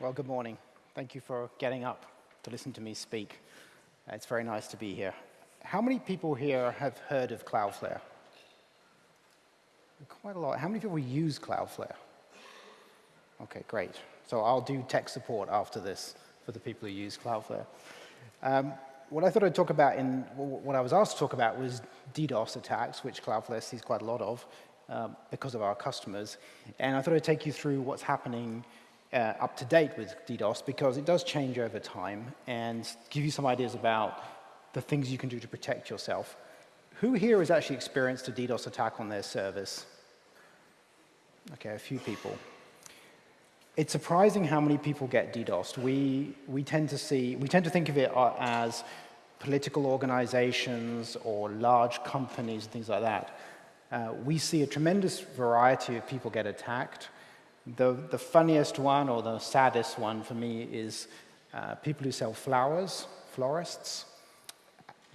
Well, good morning. Thank you for getting up to listen to me speak. It's very nice to be here. How many people here have heard of Cloudflare? Quite a lot. How many people use Cloudflare? Okay, great. So I'll do tech support after this for the people who use Cloudflare. Um, what I thought I'd talk about in what I was asked to talk about was DDoS attacks, which Cloudflare sees quite a lot of um, because of our customers. And I thought I'd take you through what's happening uh, up to date with DDoS because it does change over time and give you some ideas about the things you can do to protect yourself. Who here has actually experienced a DDoS attack on their service? Okay, a few people. It's surprising how many people get DDoSed. We, we tend to see, we tend to think of it uh, as political organizations or large companies and things like that. Uh, we see a tremendous variety of people get attacked. The, the funniest one or the saddest one for me is uh, people who sell flowers, florists,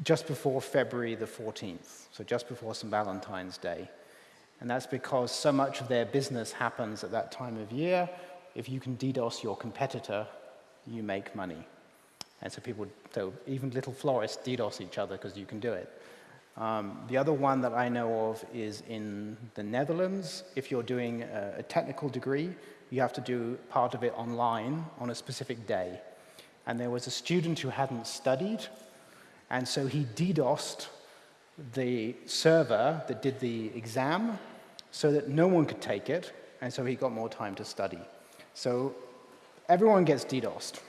just before February the 14th, so just before St. Valentine's Day. And that's because so much of their business happens at that time of year. If you can DDoS your competitor, you make money. And so people, so even little florists DDoS each other because you can do it. Um, the other one that I know of is in the Netherlands. If you're doing a, a, technical degree, you have to do part of it online on a specific day. And there was a student who hadn't studied, and so he DDoSed the server that did the exam so that no one could take it, and so he got more time to study. So everyone gets DDoSed.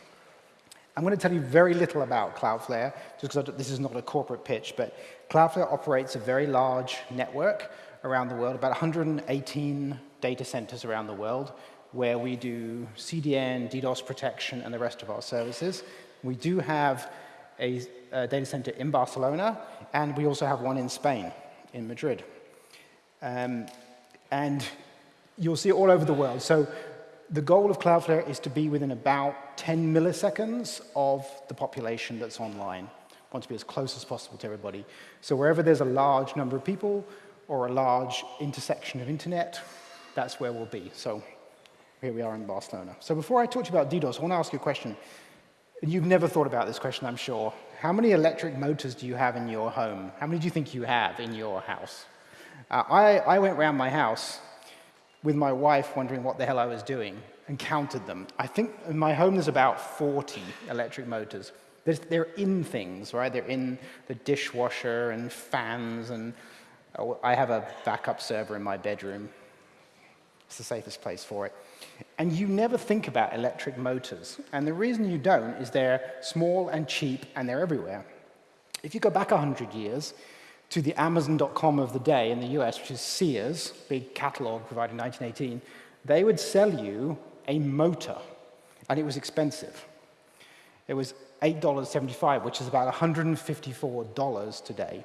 I'm going to tell you very little about Cloudflare, just because this is not a corporate pitch, but Cloudflare operates a very large network around the world, about 118 data centers around the world, where we do CDN, DDoS protection, and the rest of our services. We do have a, a data center in Barcelona, and we also have one in Spain, in Madrid. Um, and you'll see it all over the world. So the goal of Cloudflare is to be within about 10 milliseconds of the population that's online. We want to be as close as possible to everybody. So wherever there's a large number of people or a large intersection of internet, that's where we'll be. So here we are in Barcelona. So before I talk to you about DDoS, I want to ask you a question. You've never thought about this question, I'm sure. How many electric motors do you have in your home? How many do you think you have in your house? Uh, I, I went around my house with my wife wondering what the hell I was doing and counted them. I think in my home there's about 40 electric motors. There's, they're in things, right? They're in the dishwasher and fans and oh, I have a backup server in my bedroom. It's the safest place for it. And you never think about electric motors. And the reason you don't is they're small and cheap and they're everywhere. If you go back 100 years, to the Amazon.com of the day in the US, which is Sears, big catalog provided in 1918, they would sell you a motor, and it was expensive. It was $8.75, which is about $154 today.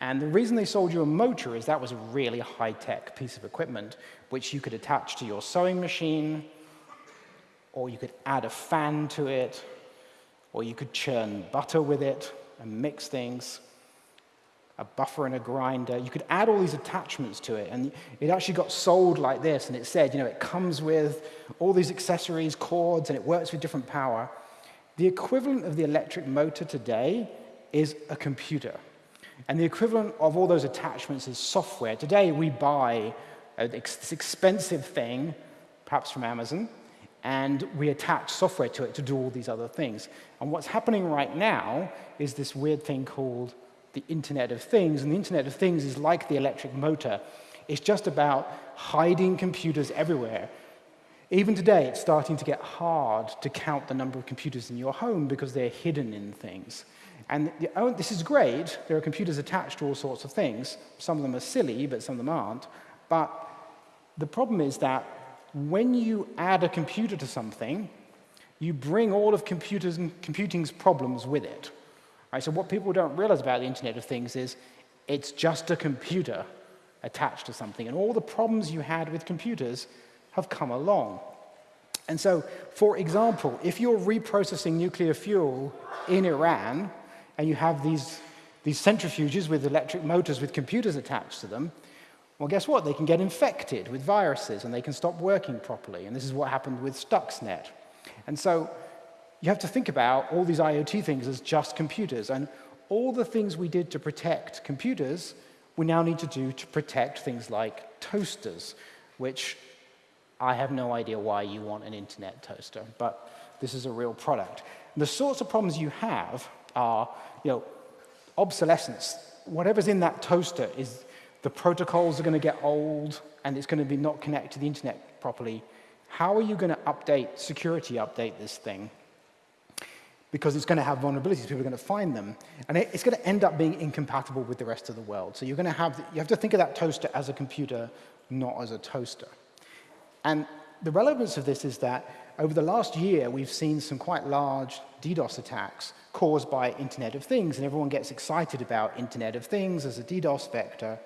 And the reason they sold you a motor is that was a really high-tech piece of equipment, which you could attach to your sewing machine, or you could add a fan to it, or you could churn butter with it and mix things a buffer and a grinder. You could add all these attachments to it, and it actually got sold like this, and it said, you know, it comes with all these accessories, cords, and it works with different power. The equivalent of the electric motor today is a computer. And the equivalent of all those attachments is software. Today, we buy this expensive thing, perhaps from Amazon, and we attach software to it to do all these other things. And what's happening right now is this weird thing called the Internet of Things, and the Internet of Things is like the electric motor. It's just about hiding computers everywhere. Even today, it's starting to get hard to count the number of computers in your home because they're hidden in things. And the, oh, this is great. There are computers attached to all sorts of things. Some of them are silly, but some of them aren't. But the problem is that when you add a computer to something, you bring all of computers and computing's problems with it. Right, so what people don't realize about the Internet of Things is it's just a computer attached to something. And all the problems you had with computers have come along. And so, for example, if you're reprocessing nuclear fuel in Iran and you have these, these centrifuges with electric motors with computers attached to them, well, guess what? They can get infected with viruses and they can stop working properly. And this is what happened with Stuxnet. And so you have to think about all these IoT things as just computers. And all the things we did to protect computers, we now need to do to protect things like toasters, which I have no idea why you want an internet toaster, but this is a real product. The sorts of problems you have are, you know, obsolescence. Whatever's in that toaster is the protocols are going to get old and it's going to be not connected to the internet properly. How are you going to update, security update this thing? Because it's going to have vulnerabilities, people are going to find them. And it's going to end up being incompatible with the rest of the world. So you're going to have, you have to think of that toaster as a computer, not as a toaster. And the relevance of this is that over the last year, we've seen some quite large DDoS attacks caused by Internet of Things, and everyone gets excited about Internet of Things as a DDoS vector.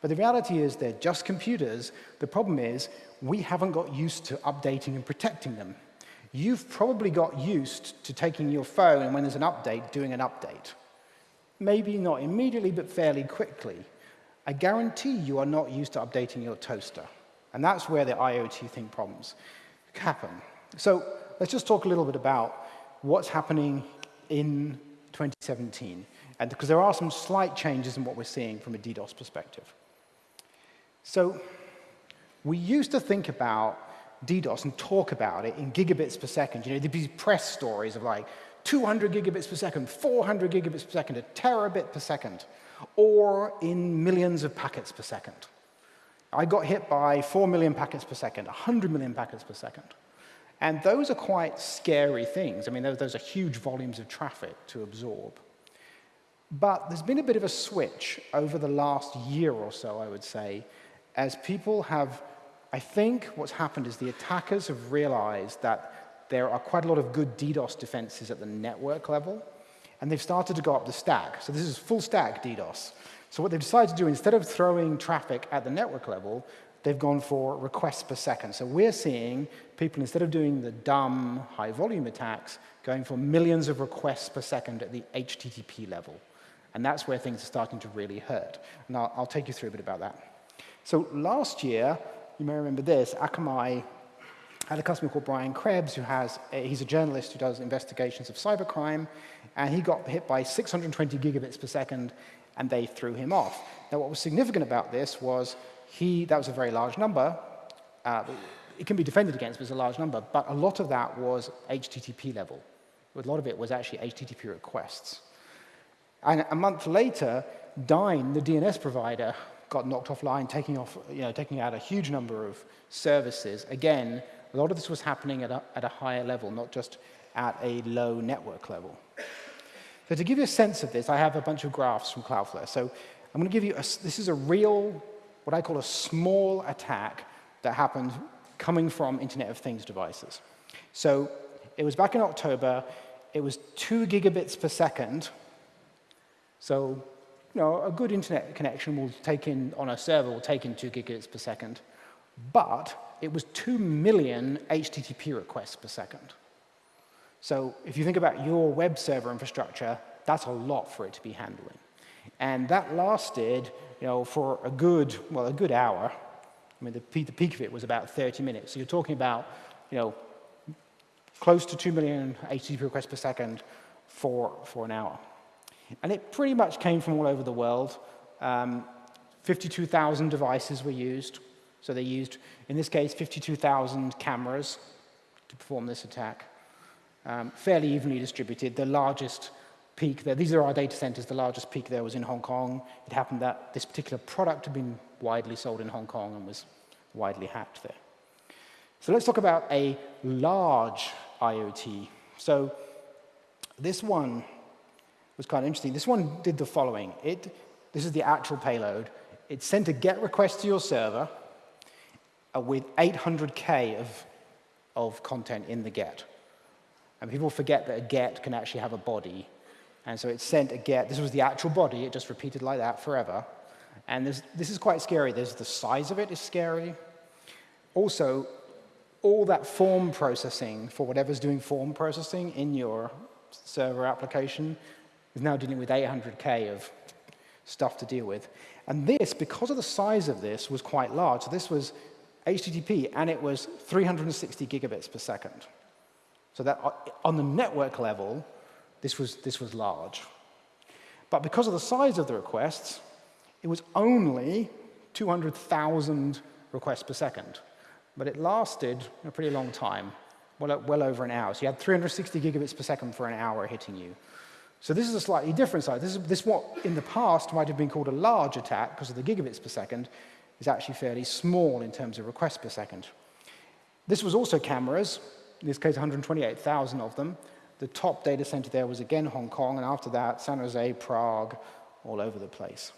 But the reality is they're just computers. The problem is we haven't got used to updating and protecting them. You've probably got used to taking your phone and when there's an update, doing an update. Maybe not immediately, but fairly quickly. I guarantee you are not used to updating your toaster. And that's where the IoT thing problems happen. So let's just talk a little bit about what's happening in 2017, and because there are some slight changes in what we're seeing from a DDoS perspective. So we used to think about DDoS and talk about it in gigabits per second. You know, there'd be press stories of like 200 gigabits per second, 400 gigabits per second, a terabit per second, or in millions of packets per second. I got hit by 4 million packets per second, 100 million packets per second. And those are quite scary things. I mean, those, those are huge volumes of traffic to absorb. But there's been a bit of a switch over the last year or so, I would say, as people have, I think what's happened is the attackers have realized that there are quite a lot of good DDoS defenses at the network level, and they've started to go up the stack. So this is full stack DDoS. So what they've decided to do, instead of throwing traffic at the network level, they've gone for requests per second. So we're seeing people, instead of doing the dumb high volume attacks, going for millions of requests per second at the HTTP level. And that's where things are starting to really hurt. And I'll, I'll take you through a bit about that. So last year, you may remember this, Akamai had a customer called Brian Krebs, who has, a, he's a journalist who does investigations of cybercrime, and he got hit by 620 gigabits per second and they threw him off. Now, what was significant about this was he, that was a very large number. Uh, it can be defended against, but it's a large number, but a lot of that was HTTP level. A lot of it was actually HTTP requests. And a month later, Dyn, the DNS provider, got knocked offline, taking, off, you know, taking out a huge number of services. Again, a lot of this was happening at a, at a higher level, not just at a low network level. So to give you a sense of this, I have a bunch of graphs from Cloudflare. So I'm going to give you, a, this is a real, what I call a small attack that happened coming from Internet of Things devices. So it was back in October. It was two gigabits per second. So you know, a good internet connection will take in, on a server, will take in two gigabits per second. But it was two million HTTP requests per second. So if you think about your web server infrastructure, that's a lot for it to be handling. And that lasted, you know, for a good, well, a good hour. I mean, the peak, the peak of it was about 30 minutes. So you're talking about, you know, close to 2 million HTTP requests per second for, for an hour. And it pretty much came from all over the world. Um, 52,000 devices were used. So they used, in this case, 52,000 cameras to perform this attack um, fairly evenly distributed. The largest peak there, these are our data centers, the largest peak there was in Hong Kong. It happened that this particular product had been widely sold in Hong Kong and was widely hacked there. So let's talk about a large IoT. So this one was kind of interesting. This one did the following. It, this is the actual payload. It sent a GET request to your server uh, with 800K of, of content in the GET. And people forget that a get can actually have a body. And so it sent a get. This was the actual body. It just repeated like that forever. And this is quite scary. There's the size of it is scary. Also, all that form processing for whatever's doing form processing in your server application is now dealing with 800K of stuff to deal with. And this, because of the size of this, was quite large. So this was HTTP, and it was 360 gigabits per second. So that uh, on the network level, this was, this was large. But because of the size of the requests, it was only 200,000 requests per second. But it lasted a pretty long time, well, well over an hour. So you had 360 gigabits per second for an hour hitting you. So this is a slightly different size. This is this what in the past might have been called a large attack because of the gigabits per second is actually fairly small in terms of requests per second. This was also cameras, in this case 128,000 of them. The top data center there was again Hong Kong, and after that, San Jose, Prague, all over the place.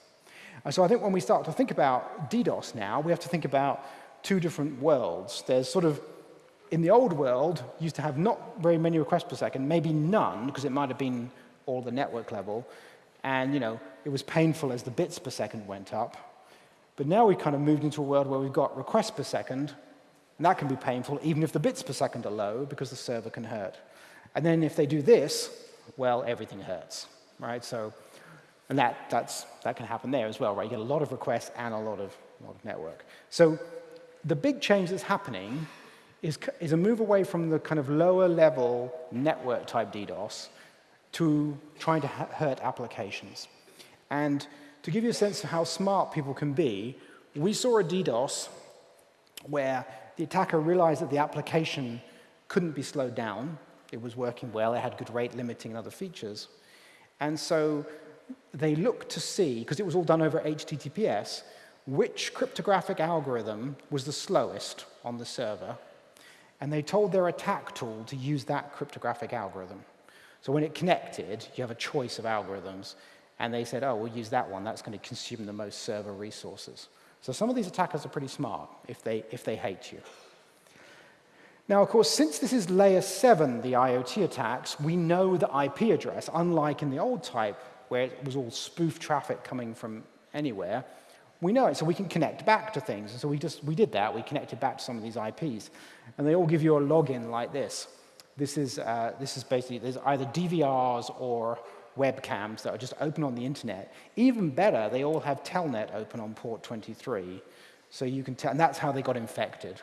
And so I think when we start to think about DDoS now, we have to think about two different worlds. There's sort of, in the old world, used to have not very many requests per second, maybe none, because it might have been all the network level. And you know, it was painful as the bits per second went up. But now we've kind of moved into a world where we've got requests per second, and that can be painful even if the bits per second are low because the server can hurt. And then if they do this, well, everything hurts, right? So, and that, that's, that can happen there as well, right? You get a lot of requests and a lot of, a lot of network. So the big change that's happening is, is a move away from the kind of lower level network type DDoS to trying to hurt applications. And to give you a sense of how smart people can be, we saw a DDoS where the attacker realized that the application couldn't be slowed down. It was working well, it had good rate limiting and other features. And so they looked to see, because it was all done over HTTPS, which cryptographic algorithm was the slowest on the server. And they told their attack tool to use that cryptographic algorithm. So when it connected, you have a choice of algorithms. And they said, oh, we'll use that one. That's going to consume the most server resources. So some of these attackers are pretty smart if they, if they hate you. Now, of course, since this is layer 7, the IoT attacks, we know the IP address, unlike in the old type, where it was all spoof traffic coming from anywhere. We know it, so we can connect back to things. And so we just we did that. We connected back to some of these IPs. And they all give you a login like this. This is, uh, this is basically, there's either DVRs or webcams that are just open on the internet. Even better, they all have Telnet open on port 23. So you can tell, and that's how they got infected.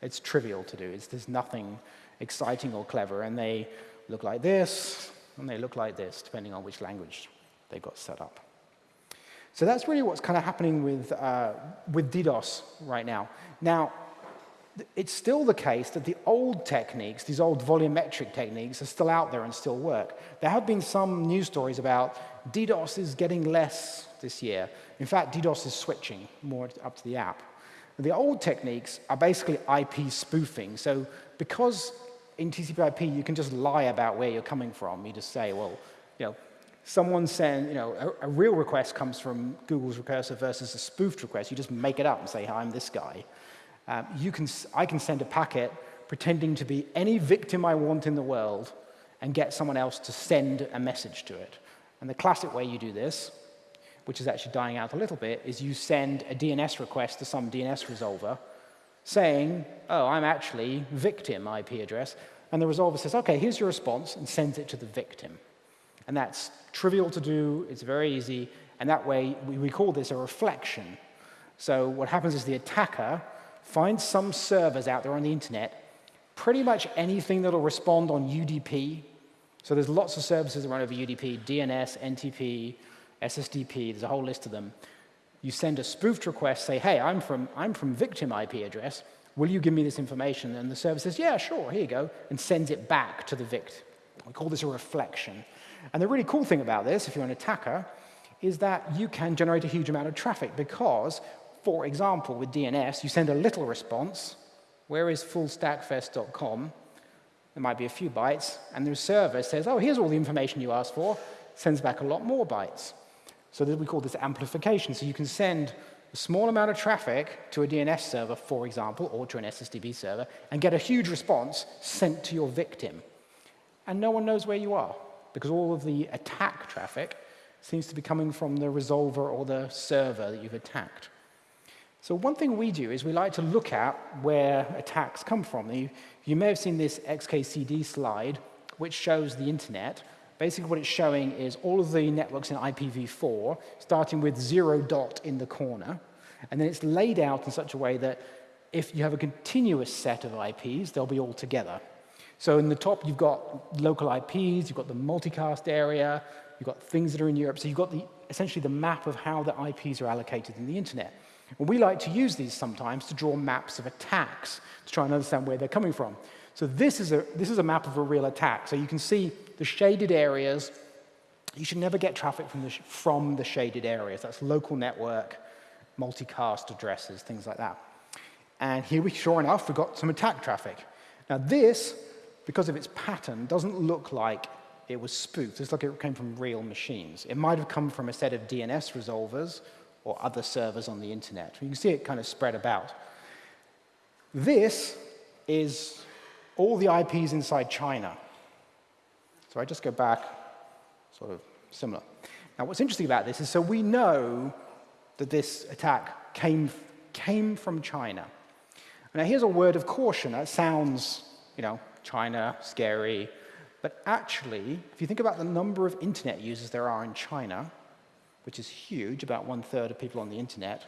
It's trivial to do. It's, there's nothing exciting or clever. And they look like this, and they look like this, depending on which language they got set up. So that's really what's kind of happening with, uh, with DDoS right now. Now, it's still the case that the old techniques, these old volumetric techniques, are still out there and still work. There have been some news stories about DDoS is getting less this year. In fact, DDoS is switching more up to the app. The old techniques are basically IP spoofing. So because in TCP IP you can just lie about where you're coming from, you just say, well, you know, someone send, you know, a, a real request comes from Google's recursive versus a spoofed request. You just make it up and say, hi, I'm this guy. Um, you can, I can send a packet pretending to be any victim I want in the world and get someone else to send a message to it. And the classic way you do this, which is actually dying out a little bit, is you send a DNS request to some DNS resolver saying, oh, I'm actually victim IP address. And the resolver says, OK, here's your response, and sends it to the victim. And that's trivial to do. It's very easy. And that way, we, we call this a reflection. So what happens is the attacker find some servers out there on the internet, pretty much anything that'll respond on UDP. So there's lots of services that run over UDP, DNS, NTP, SSDP, there's a whole list of them. You send a spoofed request, say, hey, I'm from, I'm from victim IP address. Will you give me this information? And the server says, yeah, sure, here you go, and sends it back to the victim. We call this a reflection. And the really cool thing about this, if you're an attacker, is that you can generate a huge amount of traffic because for example, with DNS, you send a little response. Where is fullstackfest.com? There might be a few bytes. And the server says, oh, here's all the information you asked for. Sends back a lot more bytes. So we call this amplification. So you can send a small amount of traffic to a DNS server, for example, or to an SSDP server, and get a huge response sent to your victim. And no one knows where you are, because all of the attack traffic seems to be coming from the resolver or the server that you've attacked. So one thing we do is we like to look at where attacks come from. You, you may have seen this XKCD slide, which shows the internet. Basically what it's showing is all of the networks in IPv4, starting with zero dot in the corner, and then it's laid out in such a way that if you have a continuous set of IPs, they'll be all together. So in the top, you've got local IPs, you've got the multicast area, you've got things that are in Europe. So you've got the, essentially the map of how the IPs are allocated in the internet. And we like to use these sometimes to draw maps of attacks to try and understand where they're coming from. So this is a, this is a map of a real attack. So you can see the shaded areas. You should never get traffic from the, from the shaded areas. That's local network, multicast addresses, things like that. And here we, sure enough, we've got some attack traffic. Now this, because of its pattern, doesn't look like it was spoofed. It's like it came from real machines. It might have come from a set of DNS resolvers or other servers on the internet. You can see it kind of spread about. This is all the IPs inside China. So I just go back, sort of similar. Now what's interesting about this is so we know that this attack came, came from China. Now here's a word of caution. That sounds, you know, China, scary. But actually, if you think about the number of internet users there are in China, which is huge, about one third of people on the internet,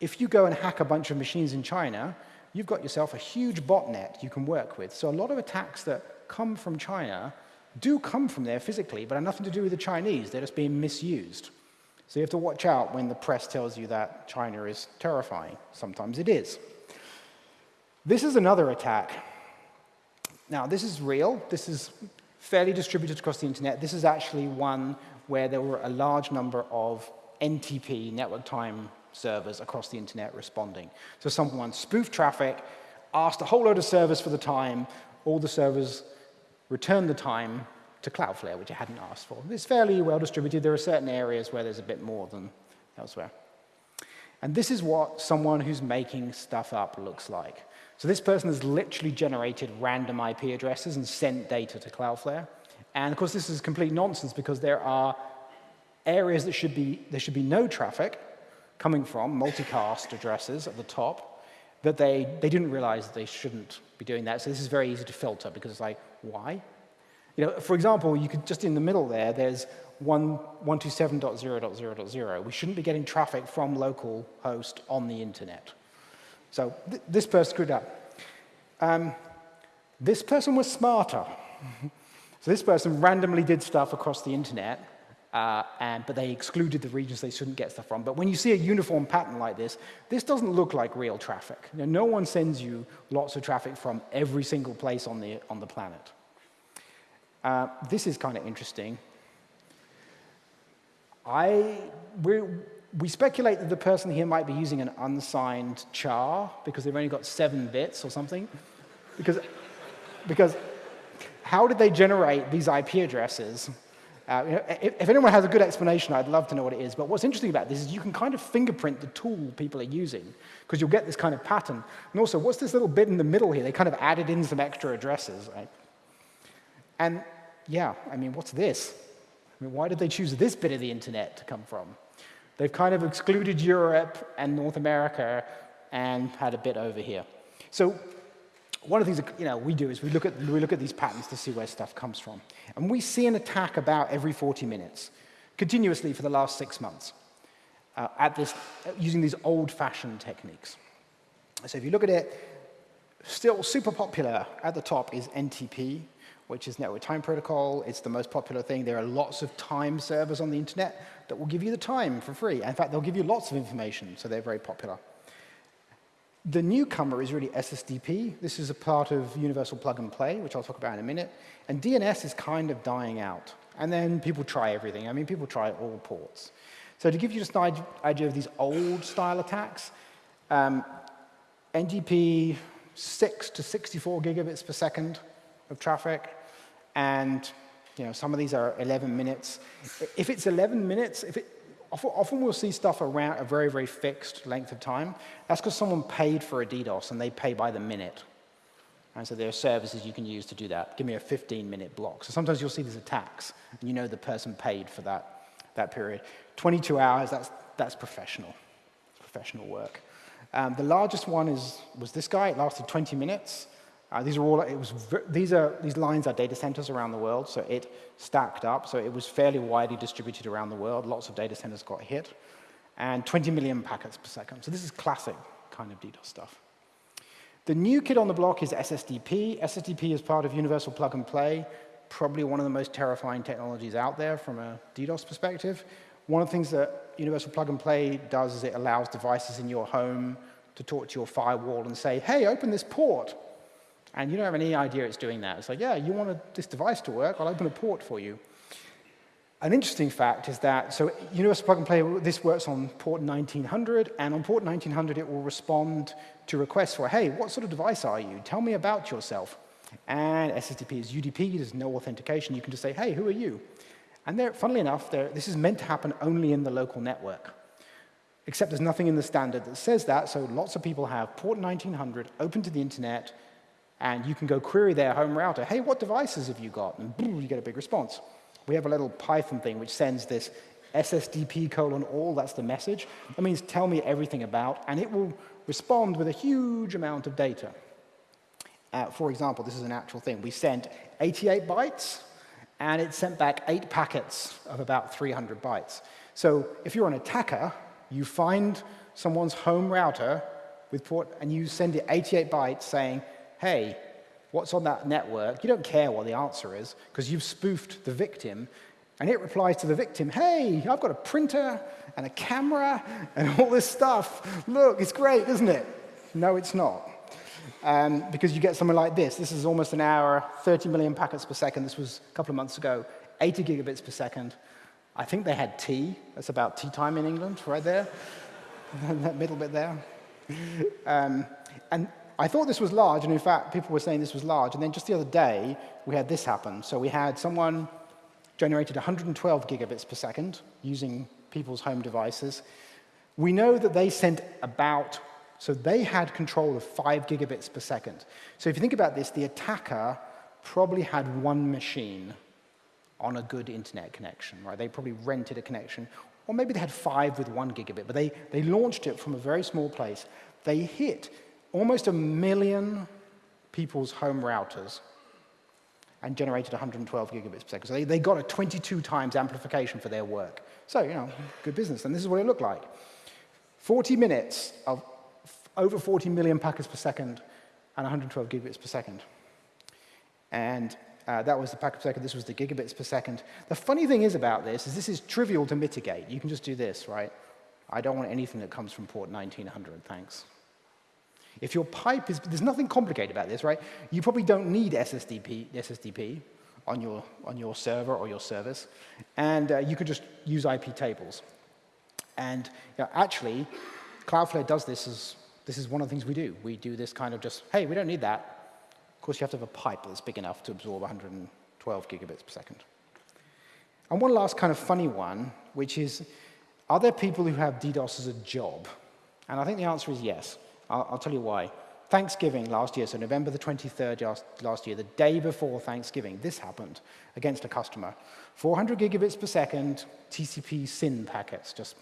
if you go and hack a bunch of machines in China, you've got yourself a huge botnet you can work with. So a lot of attacks that come from China do come from there physically, but have nothing to do with the Chinese. They're just being misused. So you have to watch out when the press tells you that China is terrifying. Sometimes it is. This is another attack. Now, this is real. This is fairly distributed across the internet. This is actually one where there were a large number of NTP, network time servers across the internet responding. So someone spoofed traffic, asked a whole load of servers for the time, all the servers returned the time to Cloudflare, which it hadn't asked for. It's fairly well distributed. There are certain areas where there's a bit more than elsewhere. And this is what someone who's making stuff up looks like. So this person has literally generated random IP addresses and sent data to Cloudflare. And of course, this is complete nonsense because there are areas that should be, there should be no traffic, coming from, multicast addresses at the top, that they, they didn't realize they shouldn't be doing that. So this is very easy to filter because it's like, why? You know, for example, you could just in the middle there, there's 127.0.0.0. We shouldn't be getting traffic from local host on the internet. So th this person screwed up. Um, this person was smarter. so this person randomly did stuff across the internet uh, and, but they excluded the regions they shouldn't get stuff from. But when you see a uniform pattern like this, this doesn't look like real traffic. You know, no one sends you lots of traffic from every single place on the, on the planet. Uh, this is kind of interesting. I, we speculate that the person here might be using an unsigned char because they've only got seven bits or something. Because, because how did they generate these IP addresses uh, if, if, anyone has a good explanation, I'd love to know what it is. But what's interesting about this is you can kind of fingerprint the tool people are using because you'll get this kind of pattern. And also, what's this little bit in the middle here? They kind of added in some extra addresses, right? And yeah, I mean, what's this? I mean, why did they choose this bit of the internet to come from? They've kind of excluded Europe and North America and had a bit over here. So one of the things that, you know, we do is we look, at, we look at these patterns to see where stuff comes from. And we see an attack about every 40 minutes, continuously for the last six months, uh, at this, using these old-fashioned techniques. So if you look at it, still super popular at the top is NTP, which is Network Time Protocol. It's the most popular thing. There are lots of time servers on the internet that will give you the time for free. In fact, they'll give you lots of information, so they're very popular. The newcomer is really SSDP. This is a part of Universal Plug and Play, which I'll talk about in a minute. And DNS is kind of dying out. And then people try everything. I mean, people try all ports. So to give you just an idea of these old style attacks, um, NTP 6 to 64 gigabits per second of traffic, and you know, some of these are 11 minutes. If it's 11 minutes, if it, often we'll see stuff around a very, very fixed length of time. That's because someone paid for a DDoS and they pay by the minute. And so there are services you can use to do that. Give me a 15-minute block. So sometimes you'll see these attacks, and you know the person paid for that, that period. 22 hours, that's, that's professional. professional work. Um, the largest one is, was this guy. It lasted 20 minutes. Uh, these are all, it was, these, are, these lines are data centers around the world, so it stacked up. So it was fairly widely distributed around the world. Lots of data centers got hit. And 20 million packets per second. So this is classic kind of DDoS stuff. The new kid on the block is SSDP. SSDP is part of Universal Plug and Play, probably one of the most terrifying technologies out there from a DDoS perspective. One of the things that Universal Plug and Play does is it allows devices in your home to talk to your firewall and say, hey, open this port. And you don't have any idea it's doing that. It's like, yeah, you want this device to work, I'll open a port for you. An interesting fact is that, so Universal Plug and Play, this works on port 1900, and on port 1900 it will respond to requests for, hey, what sort of device are you? Tell me about yourself. And SSDP is UDP, there's no authentication. You can just say, hey, who are you? And funnily enough, this is meant to happen only in the local network. Except there's nothing in the standard that says that, so lots of people have port 1900 open to the internet, and you can go query their home router, hey, what devices have you got? And boom, you get a big response. We have a little Python thing which sends this SSDP colon all, that's the message. That means tell me everything about, and it will respond with a huge amount of data. Uh, for example, this is an actual thing. We sent 88 bytes, and it sent back eight packets of about 300 bytes. So if you're an attacker, you find someone's home router with port, and you send it 88 bytes saying, hey, what's on that network, you don't care what the answer is because you've spoofed the victim. And it replies to the victim, hey, I've got a printer and a camera and all this stuff. Look, it's great, isn't it? No, it's not. Um, because you get something like this. This is almost an hour, 30 million packets per second. This was a couple of months ago, 80 gigabits per second. I think they had tea. That's about tea time in England, right there. that middle bit there. Um, and I thought this was large, and in fact, people were saying this was large. And then just the other day, we had this happen. So we had someone generated 112 gigabits per second using people's home devices. We know that they sent about, so they had control of 5 gigabits per second. So if you think about this, the attacker probably had one machine on a good internet connection, right? They probably rented a connection, or maybe they had five with one gigabit, but they, they launched it from a very small place. They hit almost a million people's home routers and generated 112 gigabits per second. So they, they got a 22 times amplification for their work. So, you know, good business. And this is what it looked like. 40 minutes of over 40 million packets per second and 112 gigabits per second. And uh, that was the packet per second. This was the gigabits per second. The funny thing is about this is this is trivial to mitigate. You can just do this, right? I don't want anything that comes from port 1900, thanks. If your pipe is, there's nothing complicated about this, right? You probably don't need SSDP, SSDP on your, on your server or your service, and uh, you could just use IP tables. And you know, actually, Cloudflare does this as, this is one of the things we do. We do this kind of just, hey, we don't need that. Of course, you have to have a pipe that's big enough to absorb 112 gigabits per second. And one last kind of funny one, which is, are there people who have DDoS as a job? And I think the answer is yes. I'll, I'll tell you why. Thanksgiving last year, so November the 23rd last year, the day before Thanksgiving, this happened against a customer. 400 gigabits per second, TCP SYN packets, just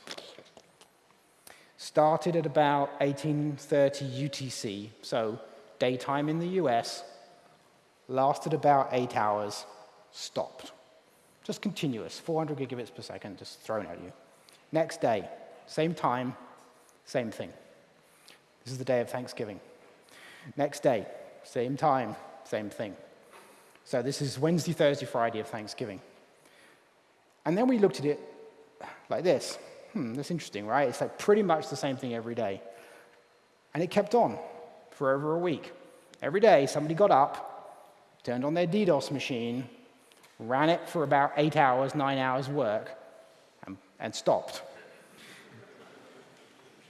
started at about 1830 UTC, so daytime in the US, lasted about eight hours, stopped. Just continuous, 400 gigabits per second, just thrown at you. Next day, same time, same thing. This is the day of Thanksgiving. Next day, same time, same thing. So this is Wednesday, Thursday, Friday of Thanksgiving. And then we looked at it like this. Hmm, that's interesting, right? It's like pretty much the same thing every day. And it kept on for over a week. Every day, somebody got up, turned on their DDoS machine, ran it for about eight hours, nine hours work, and, and stopped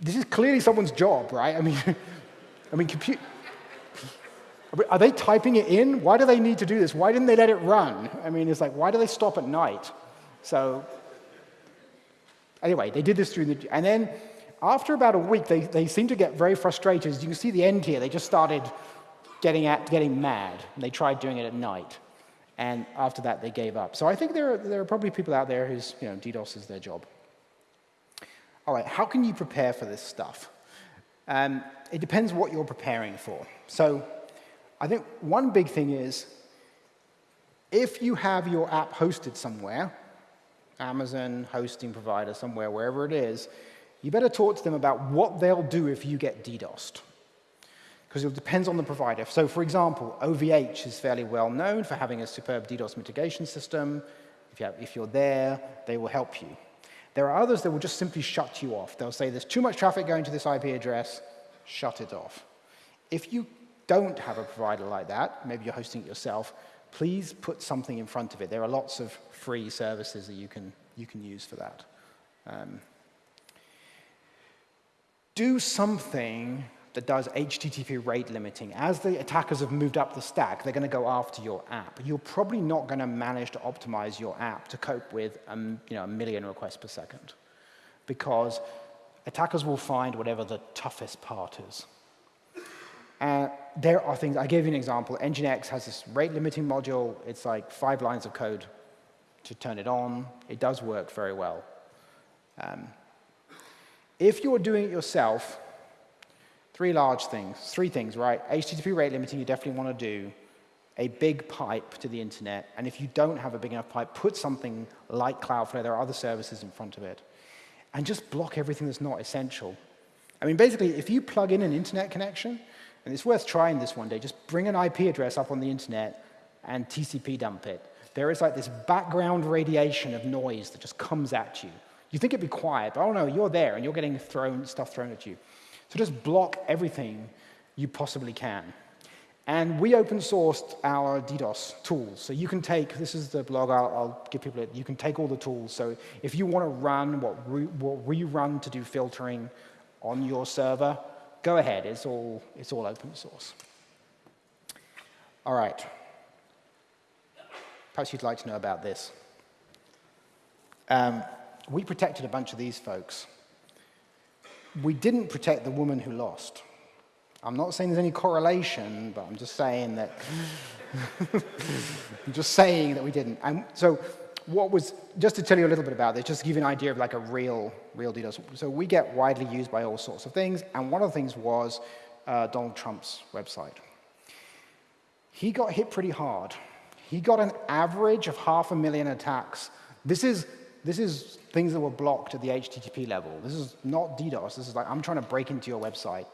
this is clearly someone's job, right? I mean, I mean, compute. Are they typing it in? Why do they need to do this? Why didn't they let it run? I mean, it's like, why do they stop at night? So, anyway, they did this through the, and then after about a week, they, they seemed to get very frustrated. As you can see the end here, they just started getting, at, getting mad. And they tried doing it at night. And after that, they gave up. So I think there are, there are probably people out there whose, you know, DDoS is their job all right, how can you prepare for this stuff? Um, it depends what you're preparing for. So I think one big thing is if you have your app hosted somewhere, Amazon, hosting provider, somewhere, wherever it is, you better talk to them about what they'll do if you get DDoSed. because it depends on the provider. So for example, OVH is fairly well known for having a superb DDoS mitigation system. If, you you're there, they will help you. There are others that will just simply shut you off. They'll say there's too much traffic going to this IP address, shut it off. If you don't have a provider like that, maybe you're hosting it yourself, please put something in front of it. There are lots of free services that you can, you can use for that. Um, do something that does HTTP rate limiting. As the attackers have moved up the stack, they're going to go after your app. You're probably not going to manage to optimize your app to cope with um, you know, a million requests per second because attackers will find whatever the toughest part is. Uh, there are things, I gave you an example, Nginx has this rate limiting module. It's like five lines of code to turn it on. It does work very well. Um, if you're doing it yourself, Three large things, three things, right? HTTP rate limiting you definitely want to do, a big pipe to the internet, and if you don't have a big enough pipe, put something like Cloudflare, there are other services in front of it, and just block everything that's not essential. I mean, basically, if you plug in an internet connection, and it's worth trying this one day, just bring an IP address up on the internet and TCP dump it. There is like this background radiation of noise that just comes at you. You think it'd be quiet, but oh no, you're there and you're getting thrown, stuff thrown at you. So just block everything you possibly can. And we open sourced our DDoS tools. So you can take, this is the blog, I'll, I'll give people it, you can take all the tools. So if you want to run what we, what we run to do filtering on your server, go ahead, it's all, it's all open source. All right. Perhaps you'd like to know about this. Um, we protected a bunch of these folks we didn't protect the woman who lost. I'm not saying there's any correlation, but I'm just saying that I'm just saying that we didn't. And so what was, just to tell you a little bit about this, just to give you an idea of like a real, real deal. So we get widely used by all sorts of things, and one of the things was uh, Donald Trump's website. He got hit pretty hard. He got an average of half a million attacks. This is this is things that were blocked at the HTTP level. This is not DDoS. This is like, I'm trying to break into your website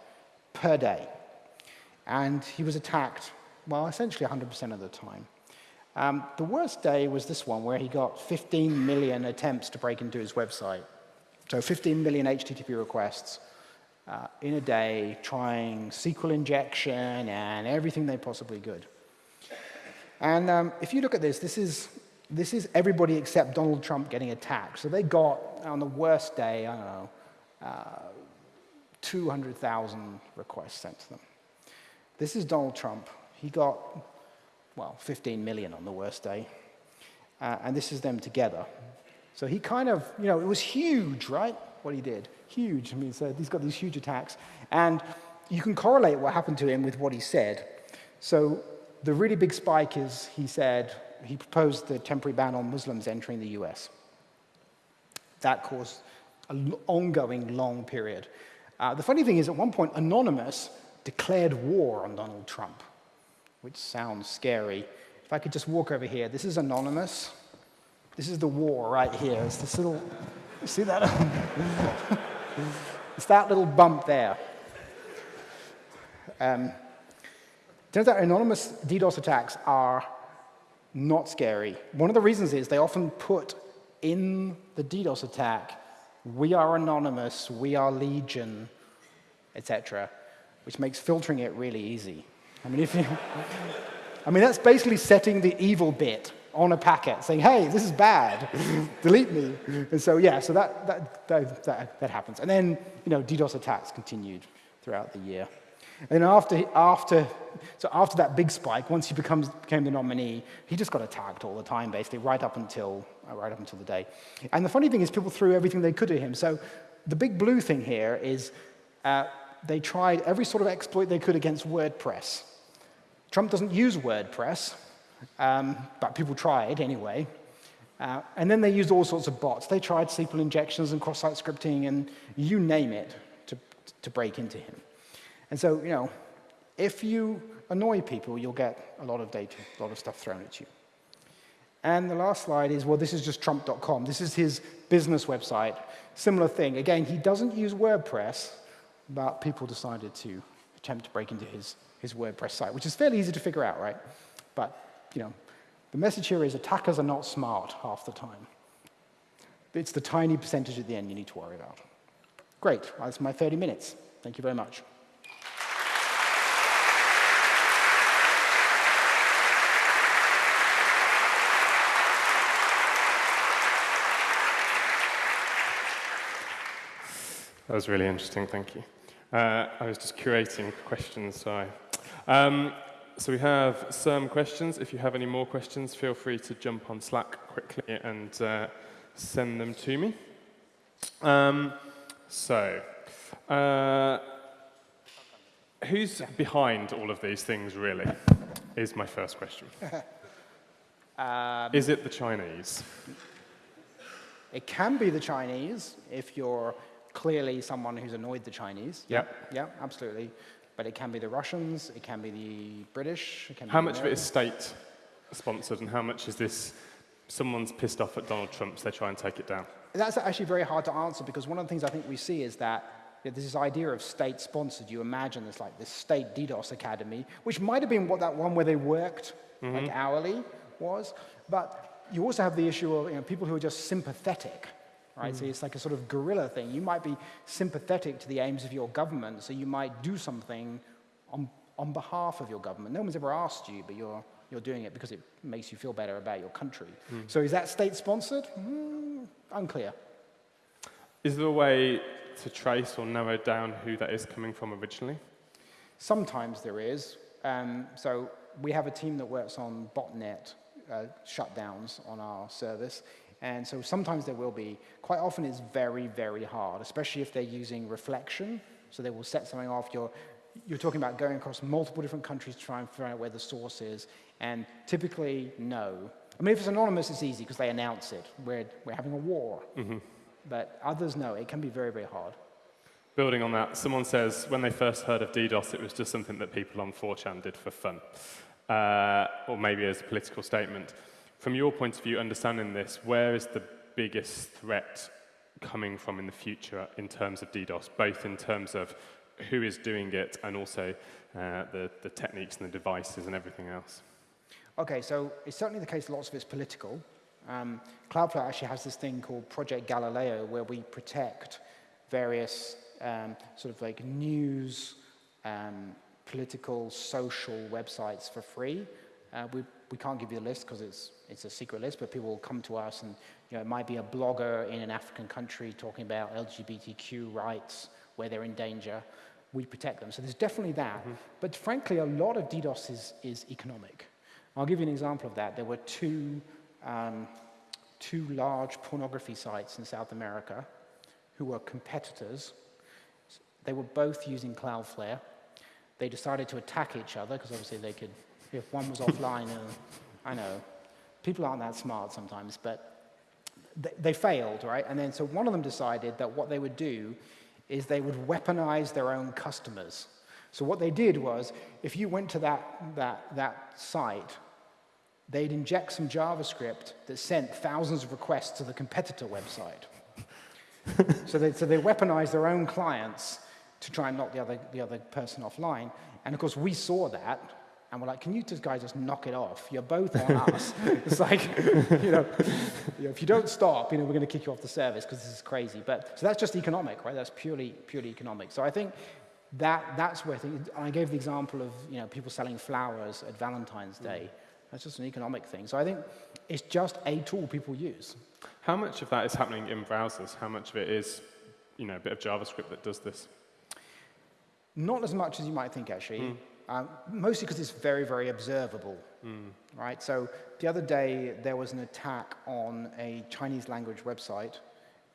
per day. And he was attacked, well, essentially 100% of the time. Um, the worst day was this one, where he got 15 million attempts to break into his website. So 15 million HTTP requests uh, in a day, trying SQL injection and everything they possibly could. And um, if you look at this, this is this is everybody except Donald Trump getting attacked. So they got, on the worst day, I don't know, uh, 200,000 requests sent to them. This is Donald Trump. He got, well, 15 million on the worst day. Uh, and this is them together. So he kind of, you know, it was huge, right? What he did. Huge. I mean, so he's got these huge attacks. And you can correlate what happened to him with what he said. So the really big spike is he said, he proposed the temporary ban on Muslims entering the US. That caused an ongoing long period. Uh, the funny thing is, at one point, Anonymous declared war on Donald Trump, which sounds scary. If I could just walk over here, this is Anonymous. This is the war right here. It's this little, see that? it's that little bump there. Um, turns out anonymous DDoS attacks are not scary. One of the reasons is they often put in the DDoS attack, we are anonymous, we are legion, etc., which makes filtering it really easy. I mean, if you, I mean, that's basically setting the evil bit on a packet, saying, hey, this is bad, delete me. And so, yeah, so that, that, that, that, that happens. And then, you know, DDoS attacks continued throughout the year. And after, after, so after that big spike, once he becomes, became the nominee, he just got attacked all the time, basically, right up until, uh, right up until the day. And the funny thing is people threw everything they could at him. So the big blue thing here is uh, they tried every sort of exploit they could against WordPress. Trump doesn't use WordPress, um, but people tried anyway. Uh, and then they used all sorts of bots. They tried SQL injections and cross-site scripting and you name it to, to break into him. And so, you know, if you annoy people, you'll get a lot of data, a lot of stuff thrown at you. And the last slide is, well, this is just trump.com. This is his business website. Similar thing. Again, he doesn't use WordPress, but people decided to attempt to break into his, his WordPress site, which is fairly easy to figure out, right? But, you know, the message here is attackers are not smart half the time. It's the tiny percentage at the end you need to worry about. Great, that's my 30 minutes. Thank you very much. That was really interesting, thank you. Uh, I was just curating questions, so um, so we have some questions. If you have any more questions, feel free to jump on Slack quickly and uh, send them to me. Um, so, uh, who's behind all of these things, really, is my first question. um, is it the Chinese? It can be the Chinese if you're clearly someone who's annoyed the Chinese. Yeah. Yeah, absolutely. But it can be the Russians, it can be the British. how much of it is state sponsored and how much is this someone's pissed off at Donald Trump, so they try and take it down? That's actually very hard to answer because one of the things I think we see is that this idea of state sponsored. You imagine there's like this state DDoS academy, which might have been what that one where they worked mm -hmm. like hourly was. But you also have the issue of you know, people who are just sympathetic right? Mm. So it's like a sort of guerrilla thing. You might be sympathetic to the aims of your government, so you might do something on, on behalf of your government. No one's ever asked you, but you're, you're doing it because it makes you feel better about your country. Mm. So is that state-sponsored? Mm, unclear. Is there a way to trace or narrow down who that is coming from originally? Sometimes there is. Um, so we have a team that works on botnet uh, shutdowns on our service. And so sometimes there will be. Quite often it's very, very hard, especially if they're using reflection. So they will set something off. You're, you're talking about going across multiple different countries to try and figure out where the source is. And typically, no. I mean, if it's anonymous, it's easy because they announce it. We're, we're having a war. Mm -hmm. But others, no. It can be very, very hard. Building on that, someone says when they first heard of DDoS, it was just something that people on 4chan did for fun, uh, or maybe as a political statement. From your point of view, understanding this, where is the biggest threat coming from in the future in terms of DDoS, both in terms of who is doing it and also uh, the, the techniques and the devices and everything else? Okay, so it's certainly the case lots of it's political. Um, Cloudflare actually has this thing called Project Galileo where we protect various um, sort of like news, um, political, social websites for free. Uh, we, we can't give you a list because it's, it's a secret list, but people will come to us and you know, it might be a blogger in an African country talking about LGBTQ rights where they're in danger. We protect them. So there's definitely that. Mm -hmm. But frankly, a lot of DDoS is, is economic. I'll give you an example of that. There were two, um, two large pornography sites in South America who were competitors. They were both using Cloudflare. They decided to attack each other because obviously they could if one was offline, uh, I know, people aren't that smart sometimes, but they, they failed, right? And then so one of them decided that what they would do is they would weaponize their own customers. So what they did was, if you went to that, that, that site, they'd inject some JavaScript that sent thousands of requests to the competitor website. so, they, so they weaponized their own clients to try and knock the other, the other person offline. And of course, we saw that, and we're like, can you just guys just knock it off? You're both on us. it's like, you know, you know, if you don't stop, you know, we're going to kick you off the service because this is crazy. But so that's just economic, right? That's purely purely economic. So I think that that's where I think I gave the example of you know people selling flowers at Valentine's Day. That's just an economic thing. So I think it's just a tool people use. How much of that is happening in browsers? How much of it is, you know, a bit of JavaScript that does this? Not as much as you might think, actually. Mm. Um, mostly because it's very, very observable, mm. right? So the other day, there was an attack on a Chinese language website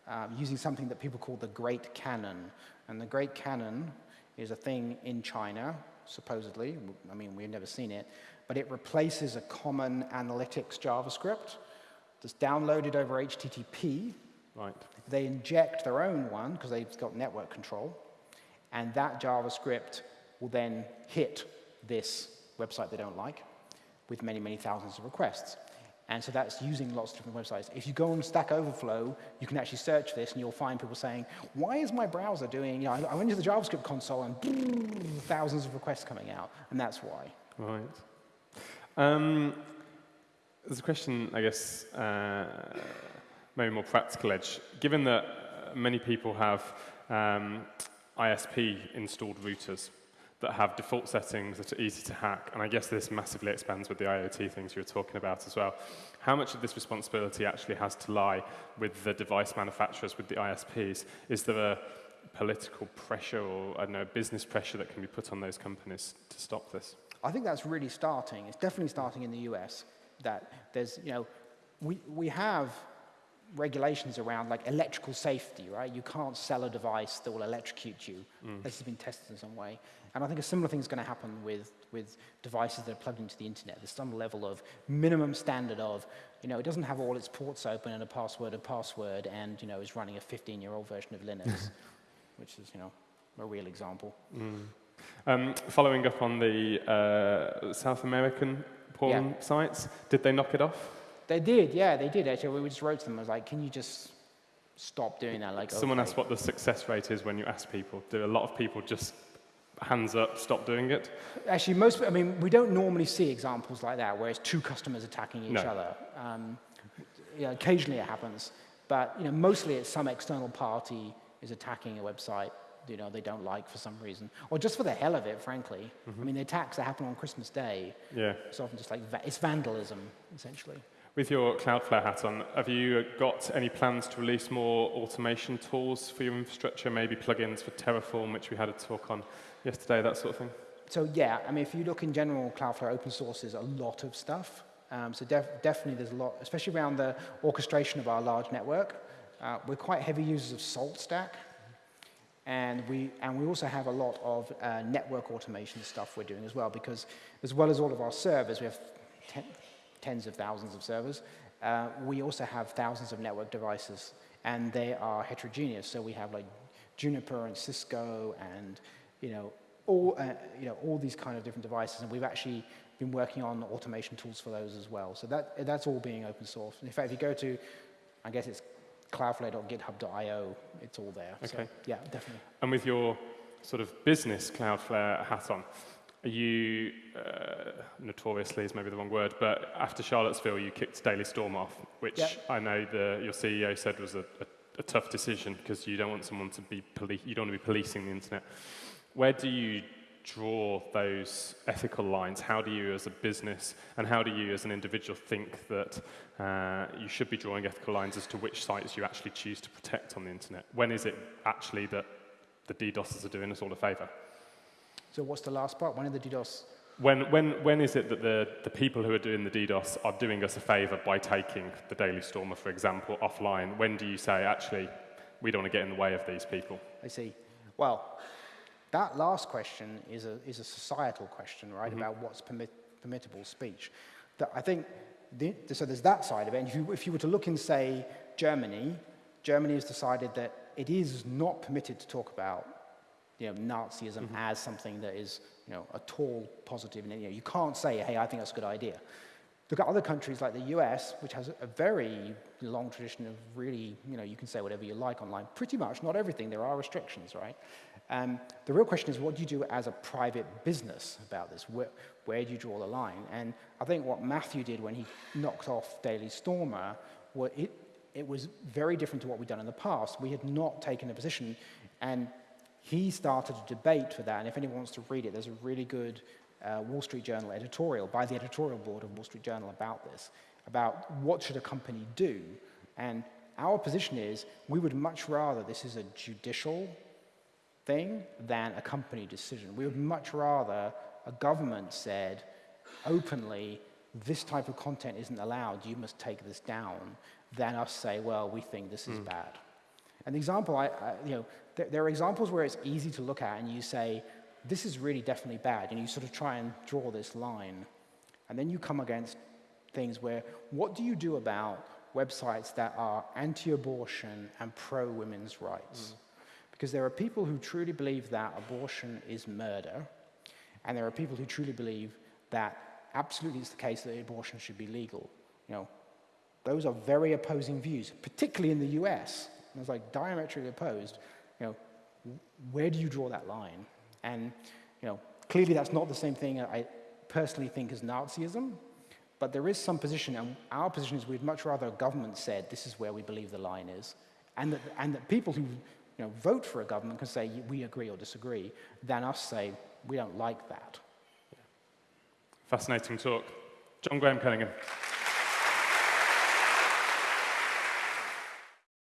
um, using something that people call the Great Cannon. And the Great Cannon is a thing in China, supposedly. I mean, we've never seen it. But it replaces a common analytics JavaScript that's downloaded over HTTP. Right. They inject their own one because they've got network control. And that JavaScript will then hit this website they don't like with many, many thousands of requests. And so that's using lots of different websites. If you go on Stack Overflow, you can actually search this and you'll find people saying, why is my browser doing, you know, I went into the JavaScript console and thousands of requests coming out, and that's why. Right. Um, there's a question, I guess, uh, maybe more practical edge. Given that many people have um, ISP installed routers, that have default settings that are easy to hack, and I guess this massively expands with the IoT things you were talking about as well. How much of this responsibility actually has to lie with the device manufacturers, with the ISPs? Is there a political pressure or, I don't know, business pressure that can be put on those companies to stop this? I think that's really starting. It's definitely starting in the US, that there's, you know, we, we have regulations around like electrical safety, right? You can't sell a device that will electrocute you. Mm. This has been tested in some way. And I think a similar thing is going to happen with, with devices that are plugged into the internet. There's some level of minimum standard of, you know, it doesn't have all its ports open and a password and password and, you know, is running a 15-year-old version of Linux, which is, you know, a real example. Mm. Um, following up on the uh, South American porn yeah. sites, did they knock it off? They did, yeah, they did actually. We just wrote to them. I was like, can you just stop doing that? Like, someone okay. asked what the success rate is when you ask people. Do a lot of people just hands up, stop doing it? Actually, most. I mean, we don't normally see examples like that where it's two customers attacking each no. other. Um, yeah, occasionally it happens, but you know, mostly it's some external party is attacking a website you know they don't like for some reason, or just for the hell of it, frankly. Mm -hmm. I mean, the attacks that happen on Christmas Day. Yeah. It's often just like it's vandalism, essentially. With your Cloudflare hat on, have you got any plans to release more automation tools for your infrastructure, maybe plugins for Terraform, which we had a talk on yesterday, that sort of thing? So yeah, I mean, if you look in general, Cloudflare open source is a lot of stuff. Um, so def definitely there's a lot, especially around the orchestration of our large network. Uh, we're quite heavy users of SaltStack. And we, and we also have a lot of uh, network automation stuff we're doing as well, because as well as all of our servers, we have tens of thousands of servers. Uh, we also have thousands of network devices, and they are heterogeneous. So we have like Juniper and Cisco and you know all uh, you know all these kind of different devices, and we've actually been working on automation tools for those as well. So that that's all being open source. In fact, if you go to, I guess it's cloudflare.github.io, it's all there. Okay. So, yeah, definitely. And with your sort of business Cloudflare hat on, you, uh, notoriously is maybe the wrong word, but after Charlottesville, you kicked Daily Stormer off, which yep. I know the, your CEO said was a, a, a tough decision because you don't want someone to be, you don't want to be policing the internet. Where do you draw those ethical lines? How do you as a business and how do you as an individual think that uh, you should be drawing ethical lines as to which sites you actually choose to protect on the internet? When is it actually that the DDoSers are doing us all a favor? So what's the last part? When are the DDoS? When, when, when is it that the, the people who are doing the DDoS are doing us a favor by taking the Daily Stormer, for example, offline? When do you say, actually, we don't want to get in the way of these people? I see. Well, that last question is a, is a societal question, right, mm -hmm. about what's permit, permittable speech. That I think, the, so there's that side of it. And if you, if you were to look in, say, Germany, Germany has decided that it is not permitted to talk about you know, Nazism mm -hmm. as something that is, you know, at all positive. And, you, know, you can't say, hey, I think that's a good idea. Look at other countries like the US, which has a very long tradition of really, you know, you can say whatever you like online. Pretty much, not everything. There are restrictions, right? Um, the real question is, what do you do as a private business about this? Where, where do you draw the line? And I think what Matthew did when he knocked off Daily Stormer, well, it, it was very different to what we'd done in the past. We had not taken a position, and he started a debate for that, and if anyone wants to read it, there's a really good uh, Wall Street Journal editorial by the editorial board of Wall Street Journal about this, about what should a company do. And our position is we would much rather this is a judicial thing than a company decision. We would much rather a government said openly, this type of content isn't allowed, you must take this down, than us say, well, we think this is mm. Bad. An example, I, I, you know, there, there are examples where it's easy to look at and you say, this is really definitely bad, and you sort of try and draw this line. And then you come against things where, what do you do about websites that are anti-abortion and pro-women's rights? Mm. Because there are people who truly believe that abortion is murder, and there are people who truly believe that absolutely it's the case that abortion should be legal. You know, those are very opposing views, particularly in the US. And it's like diametrically opposed. You know, where do you draw that line? And you know, clearly that's not the same thing I personally think as Nazism, but there is some position, and our position is we'd much rather a government said this is where we believe the line is, and that, and that people who you know, vote for a government can say we agree or disagree, than us say we don't like that. Fascinating talk. John Graham-Cumming.